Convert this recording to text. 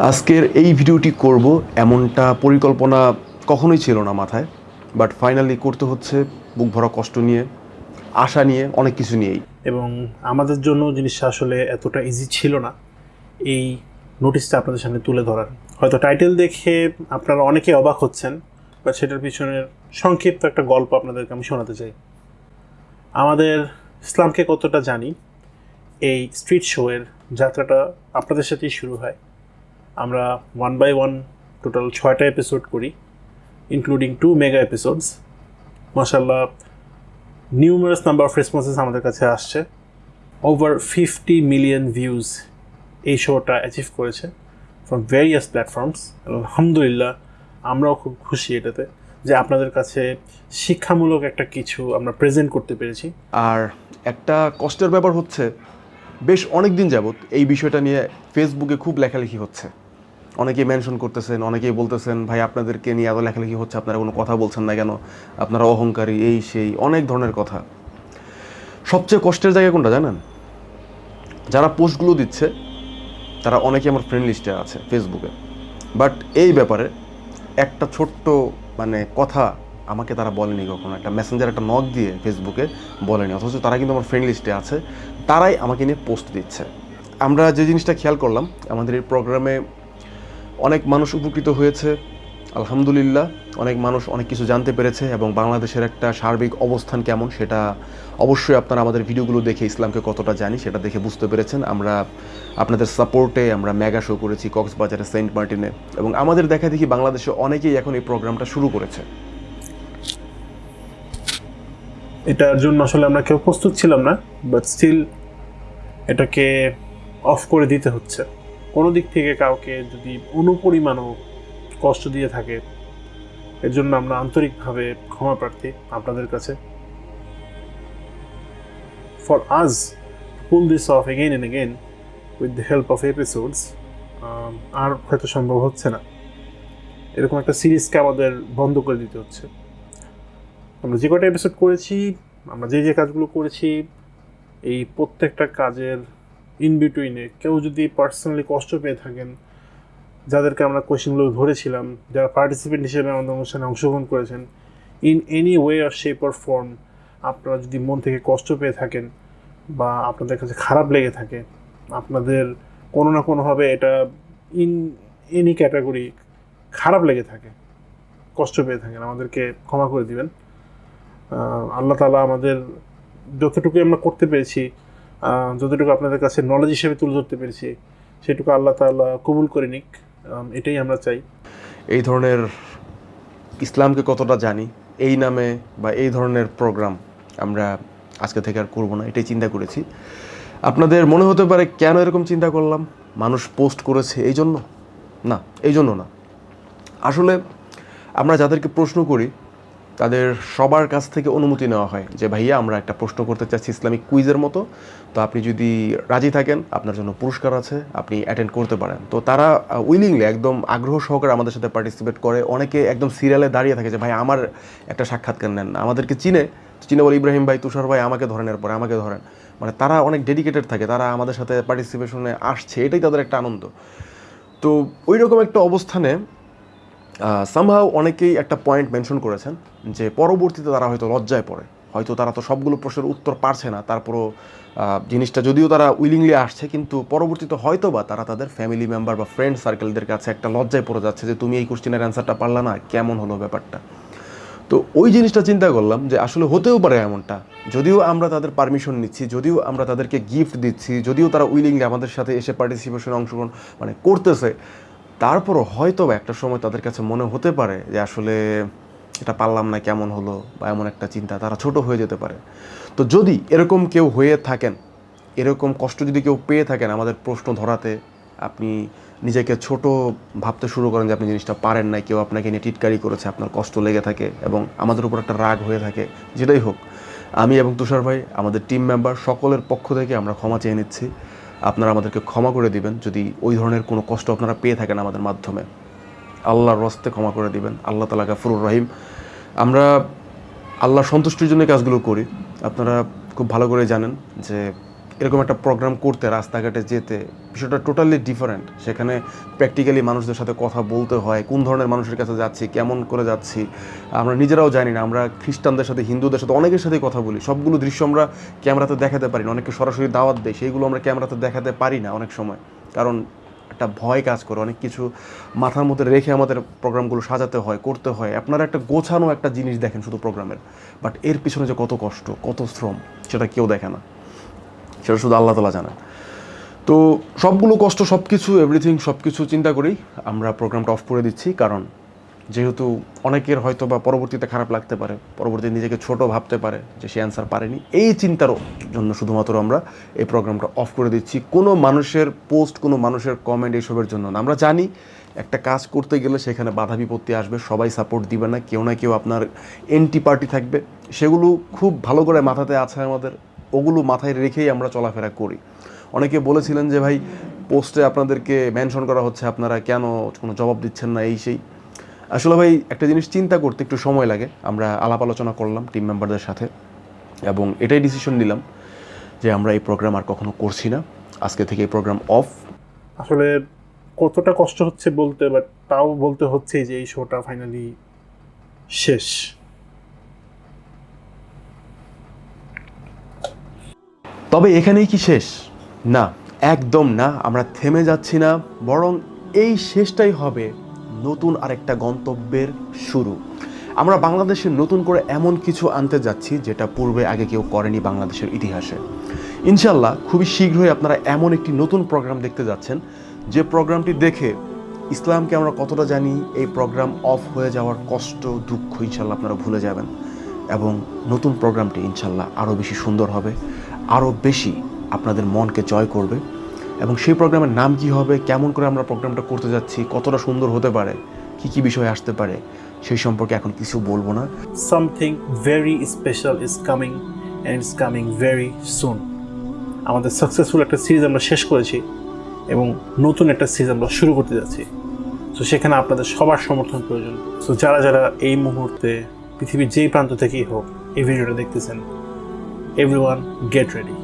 আজকের এই ভিডিওটি করব এমনটা পরিকল্পনা কখনোই ছিল না মাথায় বাট ফাইনালি করতে হচ্ছে বুক ভরা কষ্ট নিয়ে, আশা নিয়ে, অনেক কিছু নিয়েই। এবং আমাদের জন্য জিনিসটা আসলে এতটা ইজি ছিল না, এই নোটিশটা আপনাদের সামনে তুলে ধরার। হয়তো টাইটেল দেখে আপনারা অনেকে অবাক হচ্ছেন বা সেটার পিছনের সংক্ষিপ্ত একটা গল্প আপনাদেরকে আমি শোনাতে চাই। আমাদের ইসলামকে কতটা জানি, এই স্ট্রিট শোয়ের যাত্রাটা আপনাদের সাথেই শুরু হয়। আমরা ওয়ান বাই ওয়ান টোটাল ছয়টা এপিসোড করি ইনক্লুডিং টু মেগা এপিসোডস মাসাল্লাহ নিউমারাস নাম্বার অফ রেসপন্সেস আমাদের কাছে আসছে। ওভার ফিফটি মিলিয়ন ভিউজ এই শোটা অ্যাচিভ করেছে ফ্রম ভেরিয়াস প্ল্যাটফর্মস আলহামদুলিল্লাহ, আমরাও খুব খুশি এটাতে যে আপনাদের কাছে শিক্ষামূলক একটা কিছু আমরা প্রেজেন্ট করতে পেরেছি। আর একটা কষ্টের ব্যাপার হচ্ছে, বেশ অনেক দিন যাবত এই বিষয়টা নিয়ে ফেসবুকে খুব লেখালেখি হচ্ছে। অনেকেই মেনশন করতেছেন, অনেকেই বলতেছেন, ভাই, আপনাদেরকে নিয়ে এত লেখালেখি হচ্ছে, আপনারা কোনো কথা বলছেন না কেন? আপনারা অহংকারী, এই, সেই, অনেক ধরনের কথা। সবচেয়ে কষ্টের জায়গা কোনটা জানেন? যারা পোস্টগুলো দিচ্ছে, তারা অনেকে আমার ফ্রেন্ড লিস্টে আছে ফেসবুকে বাট এই ব্যাপারে একটা ছোট্ট মানে কথা আমাকে তারা বলেনি কখনো। একটা মেসেঞ্জার একটা নক দিয়ে ফেসবুকে বলেনি। অথচ তারা কিন্তু আমার ফ্রেন্ড লিস্টে আছে, তারাই আমাকে নিয়ে পোস্ট দিচ্ছে। আমরা যে জিনিসটা খেয়াল করলাম, আমাদের এই প্রোগ্রামে অনেক মানুষ উপকৃত হয়েছে, আলহামদুলিল্লাহ। অনেক মানুষ অনেক কিছু জানতে পেরেছে এবং বাংলাদেশের একটা সার্বিক অবস্থান কেমন সেটা অবশ্যই আপনারা আমাদের ভিডিওগুলো দেখে ইসলামকে কতটা জানি সেটা দেখে বুঝতে পেরেছেন। আমরা আপনাদের সাপোর্টে আমরা মেগা শো করেছি কক্সবাজারে সেন্ট মার্টিনে এবং আমাদের দেখা দেখি বাংলাদেশে অনেকেই এখন এই প্রোগ্রামটা শুরু করেছে। এটার জন্য আসলে আমরা কেউ প্রস্তুত ছিলাম না বাট স্টিল এটাকে অফ করে দিতে হচ্ছে। কোনো দিক থেকে কাউকে যদি অনুপরিমাণও কষ্ট দিয়ে থাকে এর জন্য আমরা আন্তরিকভাবে ক্ষমা প্রার্থী আপনাদের কাছে। ফর আজ pull this off again and again with the help of episodes আর হয়তো সম্ভব হচ্ছে না। এরকম একটা সিরিজকে আমাদের বন্ধ করে দিতে হচ্ছে। আমরা যে কটা এপিসোড করেছি, আমরা যে যে কাজগুলো করেছি, এই প্রত্যেকটা কাজের ইন বিটুইনে কেউ যদি পার্সোনালি কষ্ট পেয়ে থাকেন, যাদেরকে আমরা কোয়েশ্চেনগুলো ধরেছিলাম, যারা পার্টিসিপেন্ট হিসেবে আমাদের অনুষ্ঠানে অংশগ্রহণ করেছেন in any way or shape or form আপনারা যদি মন থেকে কষ্ট পেয়ে থাকেন বা আপনাদের কাছে খারাপ লেগে থাকে, আপনাদের কোনো না কোনোভাবে এটা ইন এনি ক্যাটাগরি খারাপ লেগে থাকে, কষ্ট পেয়ে থাকেন, আমাদেরকে ক্ষমা করে দিবেন। আল্লাহ তালা আমাদের যতটুকু আমরা করতে পেরেছি যতটুকু আপনাদের কাছে নলেজ হিসেবে তুলে ধরতে পেরেছি, সেটুকু আল্লাহ তাআলা কবুল করে নিক। এটাই আমরা চাই। এই ধরনের ইসলামকে কতটা জানি, এই নামে বা এই ধরনের প্রোগ্রাম আমরা আজকে থেকে আর করব না, এটাই চিন্তা করেছি। আপনাদের মনে হতে পারে কেন এরকম চিন্তা করলাম? মানুষ পোস্ট করেছে এই জন্য? না, এই জন্য না। আসলে আমরা যাদেরকে প্রশ্ন করি তাদের সবার কাছ থেকে অনুমতি নেওয়া হয় যে, ভাইয়া, আমরা একটা প্রশ্ন করতে চাচ্ছি ইসলামিক কুইজের মতো। তো আপনি যদি রাজি থাকেন, আপনার জন্য পুরস্কার আছে, আপনি অ্যাটেন্ড করতে পারেন। তো তারা উইলিংলি একদম আগ্রহ সহকারে আমাদের সাথে পার্টিসিপেট করে। অনেকে একদম সিরিয়ালে দাঁড়িয়ে থাকে যে ভাই আমার একটা সাক্ষাৎকার নেন আমাদেরকে চিনে। চিনে বলে, ইব্রাহিম ভাই, তুষার ভাই আমাকে ধরেন, এরপরে আমাকে ধরেন। মানে তারা অনেক ডেডিকেটেড থাকে, তারা আমাদের সাথে পার্টিসিপেশনে আসছে। এটাই তাদের একটা আনন্দ। তো ওই রকম একটা অবস্থানে সামহাও অনেকেই একটা পয়েন্ট মেনশন করেছেন। যে পরবর্তীতে তারা হয়তো লজ্জায় পড়ে। হয়তো তারা তো সবগুলো প্রশ্নের উত্তর পারছে না, তারপরও জিনিসটা যদিও তারা উইলিংলি আসছে, কিন্তু পরবর্তীতে হয়তো বা তারা তাদের ফ্যামিলি মেম্বার বা ফ্রেন্ড সার্কেলদের কাছে একটা লজ্জায় পড়ে যাচ্ছে যে, তুমি এই কোশ্চেনের অ্যান্সারটা পারলা না, কেমন হলো ব্যাপারটা? তো ওই জিনিসটা চিন্তা করলাম যে, আসলে হতেও পারে এমনটা। যদিও আমরা তাদের পারমিশন নিচ্ছি, যদিও আমরা তাদেরকে গিফট দিচ্ছি, যদিও তারা উইলিংলি আমাদের সাথে এসে পার্টিসিপেশনে অংশগ্রহণ মানে করতেছে, তারপরও হয়তো একটা সময় তাদের কাছে মনে হতে পারে যে, আসলে এটা পারলাম না কেমন হলো বা এমন একটা চিন্তা, তারা ছোট হয়ে যেতে পারে। তো যদি এরকম কেউ হয়ে থাকেন, এরকম কষ্ট যদি কেউ পেয়ে থাকেন আমাদের প্রশ্ন ধরাতে, আপনি নিজেকে ছোট ভাবতে শুরু করেন যে আপনি জিনিসটা পারেন নাই, কেউ আপনাকে নিয়ে টিটকারি করেছে, আপনার কষ্ট লেগে থাকে এবং আমাদের উপর একটা রাগ হয়ে থাকে, যেটাই হোক। আমি এবং তুষার ভাই, আমাদের টিম মেম্বার সকলের পক্ষ থেকে আমরা ক্ষমা চেয়ে নিচ্ছি। আপনারা আমাদেরকে ক্ষমা করে দিবেন যদি ওই ধরনের কোনো কষ্ট আপনারা পেয়ে থাকেন আমাদের মাধ্যমে। আল্লাহর রস্তে ক্ষমা করে দিবেন। আল্লাহ তালা গাফুরুর রহিম। আমরা আল্লাহ সন্তুষ্টির জন্য কাজগুলো করি। আপনারা খুব ভালো করে জানেন যে এরকম একটা প্রোগ্রাম করতে, রাস্তাঘাটে যেতে, বিষয়টা টোটালি ডিফারেন্ট সেখানে প্র্যাকটিক্যালি মানুষদের সাথে কথা বলতে হয়, কোন ধরনের মানুষের কাছে যাচ্ছি, কেমন করে যাচ্ছি, আমরা নিজেরাও জানি না। আমরা খ্রিস্টানদের সাথে, হিন্দুদের সাথে, অনেকের সাথে কথা বলি। সবগুলো দৃশ্য আমরা ক্যামেরাতে দেখাতে পারি না। অনেককে সরাসরি দাওয়াত দেয়, সেইগুলো আমরা ক্যামেরাতে দেখাতে পারি না অনেক সময়। কারণ একটা ভয় কাজ করে, অনেক কিছু মাথার মধ্যে রেখে আমাদের প্রোগ্রামগুলো সাজাতে হয়, করতে হয়। আপনারা একটা গোছানো একটা জিনিস দেখেন শুধু প্রোগ্রামের, বাট এর পিছনে যে কত কষ্ট, কত শ্রম, সেটা কেউ দেখে না। সেটা শুধু আল্লাহ তালা জানেন। তো সবগুলো কষ্ট সব কিছু এভরিথিং সব কিছু চিন্তা করি আমরা প্রোগ্রামটা অফ করে দিচ্ছি, কারণ যেহেতু অনেকের হয়তো বা পরবর্তীতে খারাপ লাগতে পারে, পরবর্তীতে নিজেকে ছোট ভাবতে পারে যে সে অ্যান্সার পারেনি। এই চিন্তারও জন্য শুধুমাত্র আমরা এই প্রোগ্রামটা অফ করে দিচ্ছি। কোনো মানুষের পোস্ট কোনো মানুষের কমেন্ট এইসবের জন্য না। আমরা জানি একটা কাজ করতে গেলে সেখানে বাধা বিপত্তি আসবে, সবাই সাপোর্ট দিবে না, কেউ না কেউ আপনার এন্টি পার্টি থাকবে। সেগুলো খুব ভালো করে মাথাতে আছে আমাদের। ওগুলো মাথায় রেখেই আমরা চলাফেরা করি। অনেকে বলেছিলেন যে ভাই পোস্টে আপনাদেরকে মেনশন করা হচ্ছে, আপনারা কেন কোনো জবাব দিচ্ছেন না, এই সেই। আসলে ভাই একটা জিনিস চিন্তা করতে একটু সময় লাগে। আমরা আলাপ আলোচনা করলাম টিম মেম্বারদের সাথে এবং এটাই ডিসিশন নিলাম যে আমরা এই প্রোগ্রাম আর কখনো করছি না। আজকে থেকে এই প্রোগ্রাম অফ আসলে কতটা কষ্ট হচ্ছে বলতে বাট তাও বলতে হচ্ছে যে এই শোটা ফাইনালি শেষ। তবে এখানেই কি শেষ? না একদম না। আমরা থেমে যাচ্ছি না বরং এই শেষটাই হবে। নতুন আরেকটা গন্তব্যের শুরু। আমরা বাংলাদেশে নতুন করে এমন কিছু আনতে যাচ্ছি যেটা পূর্বে আগে কেউ করেনি বাংলাদেশের ইতিহাসে। ইনশাল্লাহ খুবই শীঘ্রই আপনারা এমন একটি নতুন প্রোগ্রাম দেখতে যাচ্ছেন। যে প্রোগ্রামটি দেখে ইসলামকে আমরা কতটা জানি, এই প্রোগ্রাম অফ হয়ে যাওয়ার কষ্ট, দুঃখ ইনশাল্লাহ আপনারা ভুলে যাবেন। এবং নতুন প্রোগ্রামটি ইনশাল্লাহ আরও বেশি সুন্দর হবে, আরও বেশি আপনাদের মনকে জয় করবে। এবং সেই প্রোগ্রামের নাম কি হবে, কেমন করে আমরা প্রোগ্রামটা করতে যাচ্ছি, কতটা সুন্দর হতে পারে, কি কি বিষয় আসতে পারে, সেই সম্পর্কে এখন কিছু বলব না। Something very special is coming and it's coming very soon আমাদের সাকসেসফুল একটা সিরিজ আমরা শেষ করেছি এবং নতুন একটা সিরিজ আমরা শুরু করতে যাচ্ছি। তো সেখানে আপনাদের সবার সমর্থন প্রয়োজন। তো যারা যারা এই মুহূর্তে পৃথিবীর যেই প্রান্ত থেকেই হোক, এই ভিডিওটা দেখতেছেন এভরি ওয়ান গেট রেডি